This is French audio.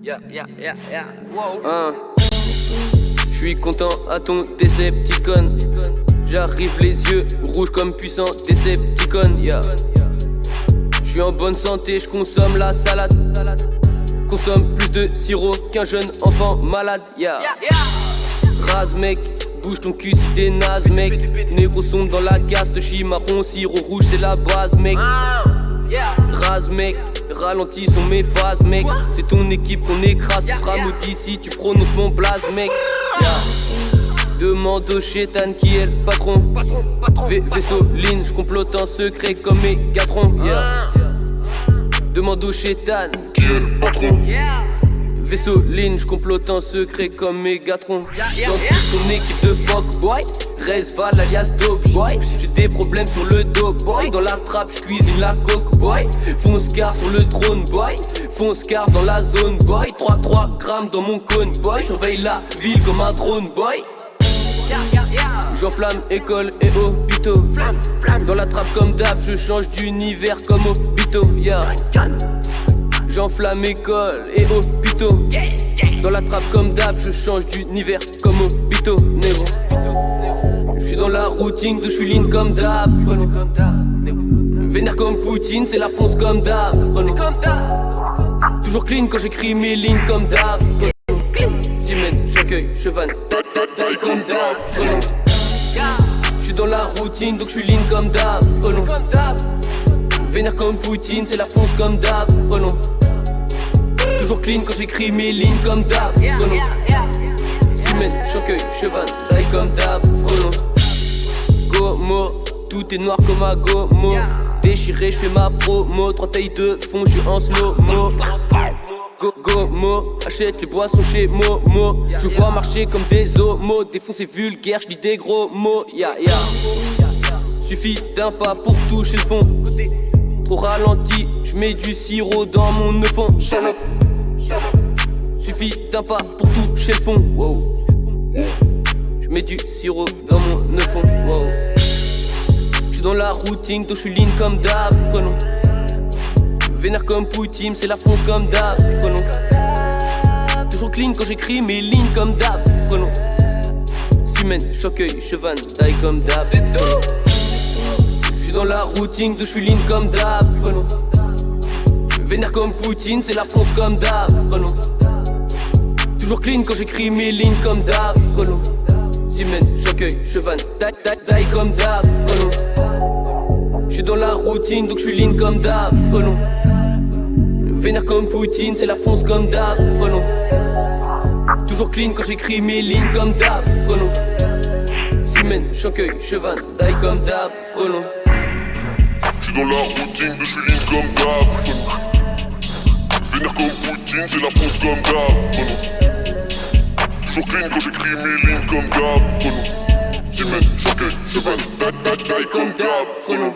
Yeah, yeah, yeah, yeah. Wow. Hein. Je suis content à ton Decepticon. J'arrive les yeux rouges comme puissant Decepticon. Yeah. Je suis en bonne santé, je consomme la salade. Consomme plus de sirop qu'un jeune enfant malade. Yeah. Rase mec, bouge ton cul si t'es naze mec. Négro sont dans la caste, chi marron, sirop rouge c'est la base mec. Rase mec, ralentis sont mes phases mec. C'est ton équipe qu'on écrase, tu seras maudit si tu prononces mon blaze mec. Demande au chétan qui est le patron. Patron, patron. V vaisseau ligne, je complote en secret comme Megatron. Yeah. Ah, Demande au chétan qui est le patron. yeah. Vaisseau ligne, je complote en secret comme Megatron. Yeah, yeah, Dans yeah. toute ton équipe de fuck boy, Resval alias Dope Boy. Problèmes sur le dos boy. Dans la trappe, je cuisine la coke boy. Fonce car sur le drone boy. Fonce car dans la zone boy. 3-3 grammes dans mon cône boy. Surveille la ville comme un drone boy. J'enflamme école et hôpitaux. Flamme, flamme. Dans la trappe comme d'hab, je change d'univers comme hôpitaux. Yeah. J'enflamme école et hôpitaux. Dans la trappe comme d'hab, je change d'univers comme hôpitaux. Négro. Dans la routine de lean comme d'hab. Vénère comme Poutine, c'est la fonce comme d'hab. Toujours clean quand j'écris mes lignes comme d'hab. frelon. J'accueille, cheval, taille, comme d'hab. frelon. Yeah. Je suis dans la routine, donc je suis lean comme d'hab. Vénère comme Poutine, c'est la fonce comme d'hab. Toujours clean quand j'écris mes lignes comme d'hab. Frelon. Simen, Chancueil, cheval, taille comme d'hab, tout est noir comme un gomo. Déchiré, je ma promo Trois tailles de fond, je suis en slow-mo Go, gomo, achète les boissons chez Momo Je vois marcher comme des homos Défoncer vulgaire, je dis des gros mots Ya, ya Suffit d'un pas pour toucher le fond Trop ralenti, je mets du sirop dans mon fond Suffit d'un pas pour toucher le fond. Wow. Je mets du sirop dans mon neufon. Wow. Je suis dans la routine, donc je suis lean comme d'hab. Prenons. Vénère comme Poutine, c'est la fonce comme d'hab. Prenons. Toujours clean quand j'écris mes lignes comme d'hab. Prenons. Simen, choqueuil, chevan, taille comme d'hab. Je suis dans la routine, donc je suis lean comme d'hab. Prenons. Vénère comme Poutine, c'est la fonce comme d'hab. Prenons. Toujours clean quand j'écris mes lignes comme d'hab, frelon. Simen, j'accueille, cheval, taille, comme d'hab, frelon. J'suis dans la routine, donc j'suis lean comme d'hab, frelon. Vénère comme Poutine, c'est la fonce comme d'hab, frelon. Toujours clean quand j'écris mes lignes comme d'hab, frelon. Simen, j'accueille, cheval, taille comme d'hab, frelon. J'suis dans la routine de j'suis lean comme d'hab Vénère comme Poutine, c'est la fonce comme d'hab frelon. Toujours clean quand j'écris mes lignes comme d'hab frelon. Cheval, taille, taille, taille comme d'hab frelon.